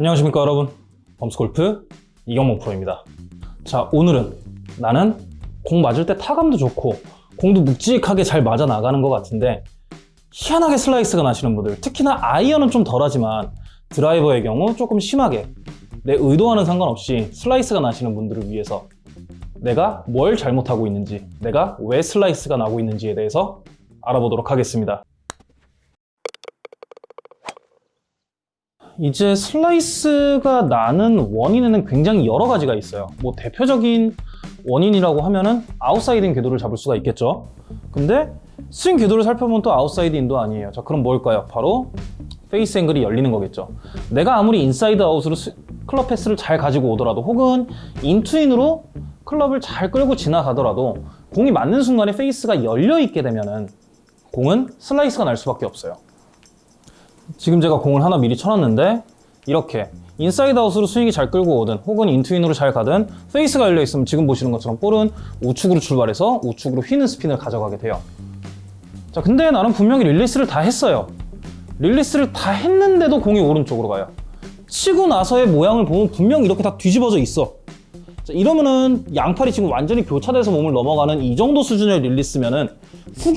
안녕하십니까 여러분. 범스골프 이경목 프로입니다. 자 오늘은 나는 공 맞을 때 타감도 좋고 공도 묵직하게 잘 맞아 나가는 것 같은데 희한하게 슬라이스가 나시는 분들 특히나 아이언은 좀 덜하지만 드라이버의 경우 조금 심하게 내 의도와는 상관없이 슬라이스가 나시는 분들을 위해서 내가 뭘 잘못하고 있는지 내가 왜 슬라이스가 나고 있는지에 대해서 알아보도록 하겠습니다 이제 슬라이스가 나는 원인에는 굉장히 여러 가지가 있어요. 뭐 대표적인 원인이라고 하면은 outside-in 궤도를 잡을 수가 있겠죠. 근데 스윙 궤도를 살펴보면 또 outside-in도 아니에요. 자, 그럼 뭘까요? 바로 face angle이 열리는 거겠죠. 내가 아무리 inside out으로 스- club path를 잘 가지고 오더라도 혹은 in to in으로 클럽을 잘 끌고 지나가더라도 공이 맞는 순간에 페이스가 열려 있게 되면은 공은 슬라이스가 날 수밖에 없어요. 지금 제가 공을 하나 미리 쳐놨는데 이렇게 inside out으로 스윙이 잘 끌고 오든 혹은 in to in으로 잘 가든 페이스가 열려 있으면 지금 보시는 것처럼 볼은 우측으로 출발해서 우측으로 휘는 스핀을 가져가게 돼요. 자, 근데 나는 분명히 릴리스를 다 했어요. 릴리스를 다 했는데도 공이 오른쪽으로 가요. 치고 나서의 모양을 보면 분명 이렇게 다 뒤집어져 있어. 자, 이러면은 양팔이 지금 완전히 교차돼서 몸을 넘어가는 이 정도 수준의 릴리스면은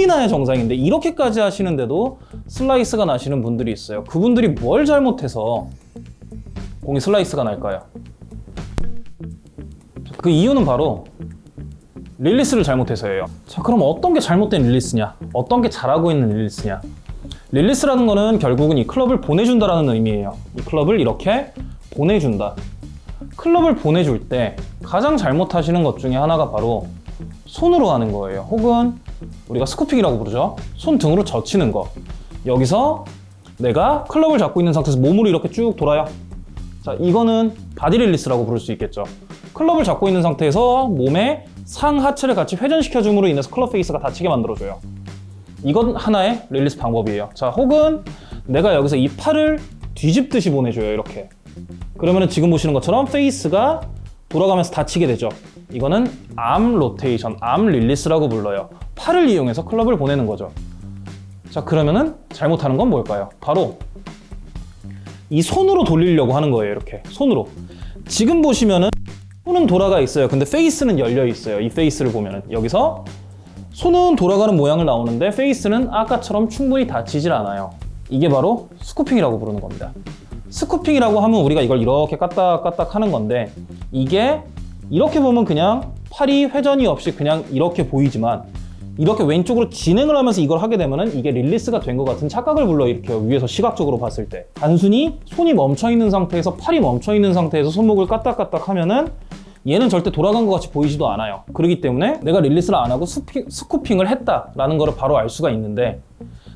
나야 정상인데 이렇게까지 하시는데도 슬라이스가 나시는 분들이 있어요. 그분들이 뭘 잘못해서 공이 슬라이스가 날까요? 그 이유는 바로 릴리스를 잘못해서예요. 자, 그럼 어떤 게 잘못된 릴리스냐? 어떤 게 잘하고 있는 릴리스냐? 릴리스라는 거는 결국은 이 클럽을 보내준다라는 의미예요. 이 클럽을 이렇게 보내준다. 클럽을 보내줄 때 가장 잘못하시는 것 중에 하나가 바로 손으로 하는 거예요. 혹은 우리가 scooping이라고 부르죠. 손 등으로 젖히는 거. 여기서 내가 클럽을 잡고 있는 상태에서 몸으로 이렇게 쭉 돌아요. 자, 이거는 body release라고 부를 수 있겠죠. 클럽을 잡고 있는 상태에서 몸의 상하체를 같이 회전시켜 줌으로 인해서 클럽 페이스가 닫히게 만들어줘요. 이건 하나의 릴리스 방법이에요. 자, 혹은 내가 여기서 이 팔을 뒤집듯이 보내줘요. 이렇게. 그러면 지금 보시는 것처럼 페이스가 돌아가면서 닫히게 되죠. 이거는 arm rotation, arm release라고 불러요. 팔을 이용해서 클럽을 보내는 거죠. 자, 그러면은 잘못하는 건 뭘까요? 바로 이 손으로 돌리려고 하는 거예요. 이렇게 손으로. 지금 보시면은 손은 돌아가 있어요. 근데 페이스는 열려 있어요. 이 페이스를 보면은 여기서 손은 돌아가는 모양을 나오는데 페이스는 아까처럼 충분히 닫히질 않아요. 이게 바로 scooping이라고 부르는 겁니다. scooping이라고 하면 우리가 이걸 이렇게 까딱까딱 하는 건데 이게 이렇게 보면 그냥 팔이 회전이 없이 그냥 이렇게 보이지만 이렇게 왼쪽으로 진행을 하면서 이걸 하게 되면은 이게 릴리스가 된 것 같은 착각을 불러일으켜요. 위에서 시각적으로 봤을 때. 단순히 손이 멈춰 있는 상태에서 팔이 멈춰 있는 상태에서 손목을 까딱까딱 하면은 얘는 절대 돌아간 것 같이 보이지도 않아요. 그렇기 때문에 내가 릴리스를 안 하고 스피, scooping을 했다라는 거를 바로 알 수가 있는데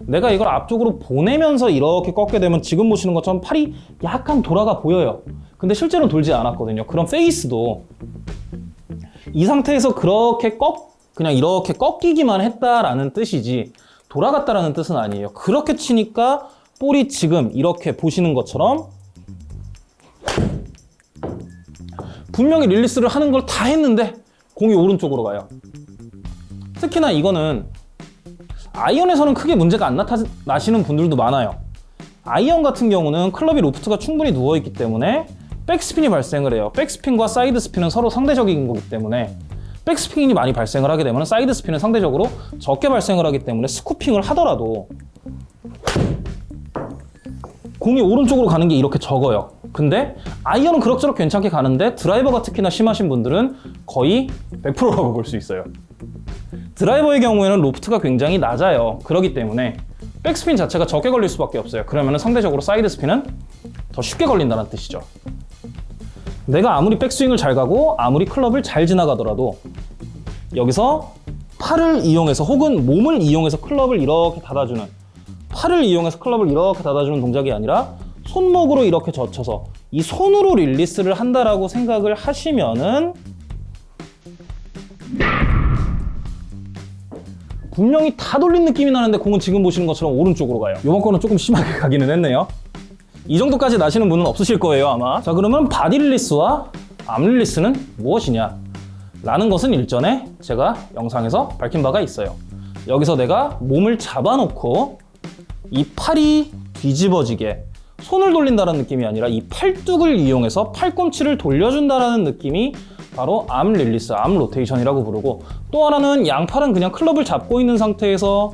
내가 이걸 앞쪽으로 보내면서 이렇게 꺾게 되면 지금 보시는 것처럼 팔이 약간 돌아가 보여요. 근데 실제로 돌지 않았거든요. 그럼 페이스도 이 상태에서 그렇게 꺾 그냥 이렇게 꺾이기만 했다라는 뜻이지 돌아갔다라는 뜻은 아니에요. 그렇게 치니까 볼이 지금 이렇게 보시는 것처럼 분명히 릴리스를 하는 걸 다 했는데 공이 오른쪽으로 가요. 특히나 이거는 아이언에서는 크게 문제가 안 나타나시는 분들도 많아요. 아이언 같은 경우는 클럽이 로프트가 충분히 누워있기 때문에 백스핀이 발생을 해요. 백스핀과 side spin은 서로 상대적인 거기 때문에 백스핀이 많이 발생을 하게 되면 side spin은 상대적으로 적게 발생을 하기 때문에 scooping을 하더라도 공이 오른쪽으로 가는 게 이렇게 적어요. 근데 아이언은 그럭저럭 괜찮게 가는데 드라이버가 특히나 심하신 분들은 거의 100%라고 볼 수 있어요. 드라이버의 경우에는 로프트가 굉장히 낮아요. 그렇기 때문에 백스핀 자체가 적게 걸릴 수밖에 없어요. 그러면 상대적으로 side spin은 더 쉽게 걸린다는 뜻이죠. 내가 아무리 백스윙을 잘 가고 아무리 클럽을 잘 지나가더라도 여기서 팔을 이용해서 혹은 몸을 이용해서 클럽을 이렇게 닫아주는 팔을 이용해서 클럽을 이렇게 닫아주는 동작이 아니라 손목으로 이렇게 젖혀서 이 손으로 릴리스를 한다라고 생각을 하시면은 분명히 다 돌린 느낌이 나는데 공은 지금 보시는 것처럼 오른쪽으로 가요. 이번 거는 조금 심하게 가기는 했네요. 이 정도까지 나시는 분은 없으실 거예요 아마. 자 그러면 body release와 arm release는 무엇이냐? 라는 것은 일전에 제가 영상에서 밝힌 바가 있어요. 여기서 내가 몸을 잡아놓고 이 팔이 뒤집어지게 손을 돌린다는 느낌이 아니라 이 팔뚝을 이용해서 팔꿈치를 돌려준다는 느낌이 바로 arm release, arm rotation이라고 부르고 또 하나는 양팔은 그냥 클럽을 잡고 있는 상태에서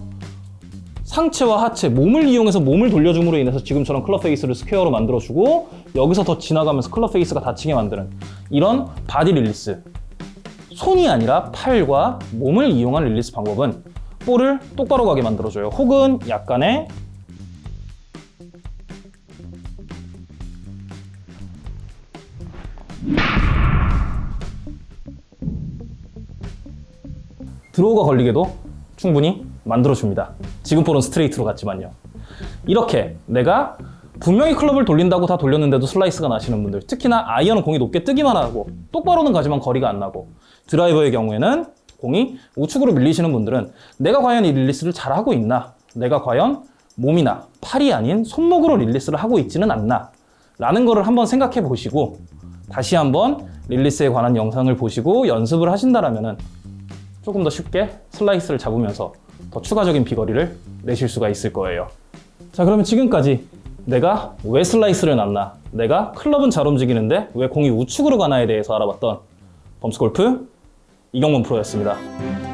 상체와 하체, 몸을 이용해서 몸을 돌려줌으로 인해서 지금처럼 클럽 face를 square로 만들어주고 여기서 더 지나가면서 클럽 face가 닫히게 만드는 이런 body release. 손이 아니라 팔과 몸을 이용한 release 방법은 볼을 똑바로 가게 만들어줘요. 혹은 약간의 draw가 걸리게도 충분히 만들어줍니다. 지금 볼은 스트레이트로 갔지만요. 이렇게 내가 분명히 클럽을 돌린다고 다 돌렸는데도 슬라이스가 나시는 분들 특히나 아이언은 공이 높게 뜨기만 하고 똑바로는 가지만 거리가 안 나고 드라이버의 경우에는 공이 우측으로 밀리시는 분들은 내가 과연 이 release를 잘하고 있나 내가 과연 몸이나 팔이 아닌 손목으로 release를 하고 있지는 않나 라는 거를 한번 생각해 보시고 다시 한번 release에 관한 영상을 보시고 연습을 하신다라면은 조금 더 쉽게 슬라이스를 잡으면서 더 추가적인 비거리를 내실 수가 있을 거예요. 자, 그러면 지금까지 내가 왜 슬라이스를 났나, 내가 클럽은 잘 움직이는데 왜 공이 우측으로 가나에 대해서 알아봤던 범스골프 이경문 프로였습니다.